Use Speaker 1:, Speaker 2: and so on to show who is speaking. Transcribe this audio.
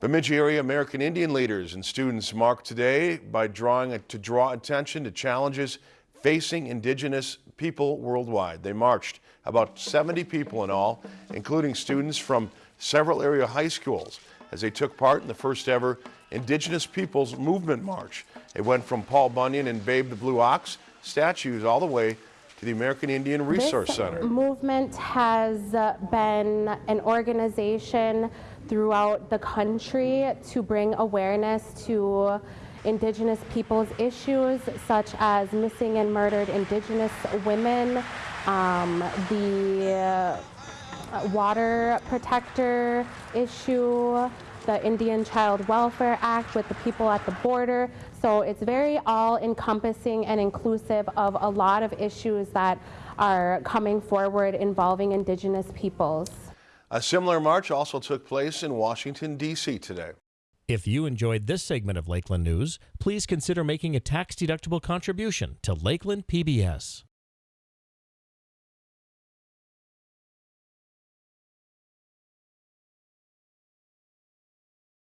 Speaker 1: Bemidji area American Indian leaders and students marked today by drawing to draw attention to challenges facing indigenous people worldwide. They marched about 70 people in all, including students from several area high schools as they took part in the first ever Indigenous Peoples Movement March. It went from Paul Bunyan and Babe the Blue Ox statues all the way to the American Indian Resource
Speaker 2: this
Speaker 1: Center.
Speaker 2: movement has uh, been an organization throughout the country to bring awareness to Indigenous peoples issues such as missing and murdered Indigenous women, um, the uh, water protector issue, the Indian Child Welfare Act with the people at the border. So it's very all encompassing and inclusive of a lot of issues that are coming forward involving Indigenous peoples.
Speaker 1: A similar march also took place in Washington, D.C. today.
Speaker 3: If you enjoyed this segment of Lakeland News, please consider making a tax-deductible contribution to Lakeland PBS.